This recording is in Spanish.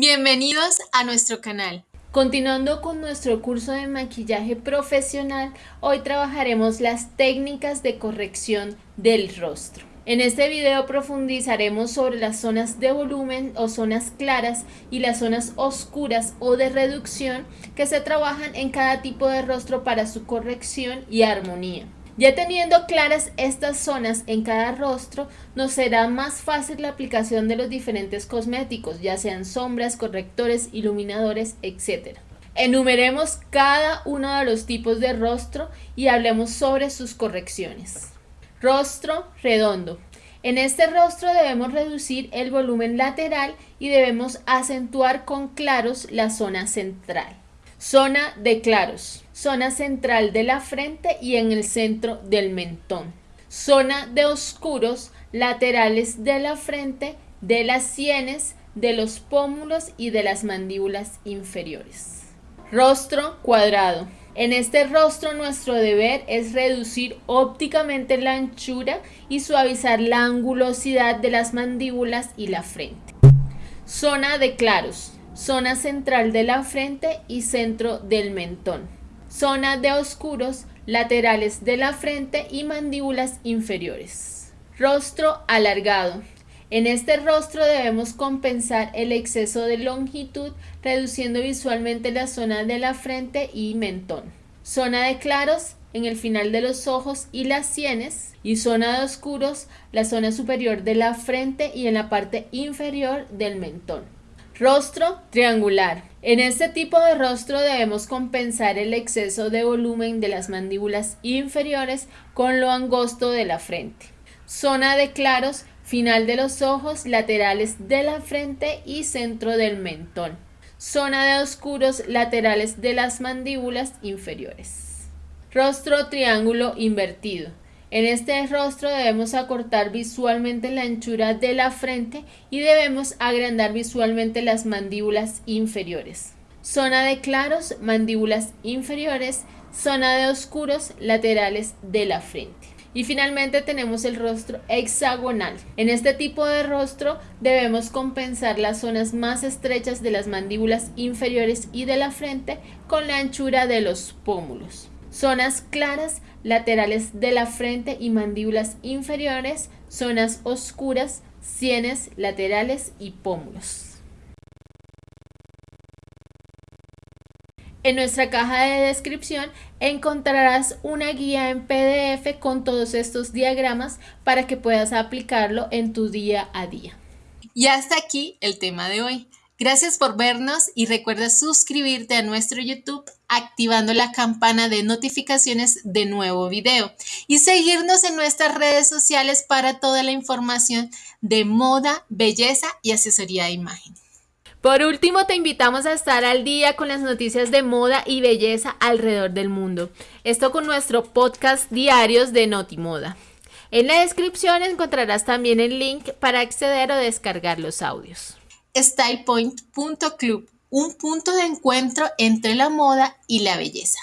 Bienvenidos a nuestro canal. Continuando con nuestro curso de maquillaje profesional, hoy trabajaremos las técnicas de corrección del rostro. En este video profundizaremos sobre las zonas de volumen o zonas claras y las zonas oscuras o de reducción que se trabajan en cada tipo de rostro para su corrección y armonía. Ya teniendo claras estas zonas en cada rostro, nos será más fácil la aplicación de los diferentes cosméticos, ya sean sombras, correctores, iluminadores, etc. Enumeremos cada uno de los tipos de rostro y hablemos sobre sus correcciones. Rostro redondo. En este rostro debemos reducir el volumen lateral y debemos acentuar con claros la zona central. Zona de claros. Zona central de la frente y en el centro del mentón. Zona de oscuros laterales de la frente, de las sienes, de los pómulos y de las mandíbulas inferiores. Rostro cuadrado. En este rostro nuestro deber es reducir ópticamente la anchura y suavizar la angulosidad de las mandíbulas y la frente. Zona de claros zona central de la frente y centro del mentón, zona de oscuros laterales de la frente y mandíbulas inferiores. Rostro alargado. En este rostro debemos compensar el exceso de longitud reduciendo visualmente la zona de la frente y mentón. Zona de claros en el final de los ojos y las sienes y zona de oscuros la zona superior de la frente y en la parte inferior del mentón. Rostro triangular. En este tipo de rostro debemos compensar el exceso de volumen de las mandíbulas inferiores con lo angosto de la frente. Zona de claros, final de los ojos, laterales de la frente y centro del mentón. Zona de oscuros, laterales de las mandíbulas inferiores. Rostro triángulo invertido. En este rostro debemos acortar visualmente la anchura de la frente y debemos agrandar visualmente las mandíbulas inferiores. Zona de claros, mandíbulas inferiores, zona de oscuros, laterales de la frente. Y finalmente tenemos el rostro hexagonal. En este tipo de rostro debemos compensar las zonas más estrechas de las mandíbulas inferiores y de la frente con la anchura de los pómulos. Zonas claras, laterales de la frente y mandíbulas inferiores, zonas oscuras, sienes laterales y pómulos. En nuestra caja de descripción encontrarás una guía en PDF con todos estos diagramas para que puedas aplicarlo en tu día a día. Y hasta aquí el tema de hoy. Gracias por vernos y recuerda suscribirte a nuestro YouTube activando la campana de notificaciones de nuevo video y seguirnos en nuestras redes sociales para toda la información de moda, belleza y asesoría de imagen. Por último, te invitamos a estar al día con las noticias de moda y belleza alrededor del mundo. Esto con nuestro podcast diarios de Notimoda. En la descripción encontrarás también el link para acceder o descargar los audios stylepoint.club, un punto de encuentro entre la moda y la belleza.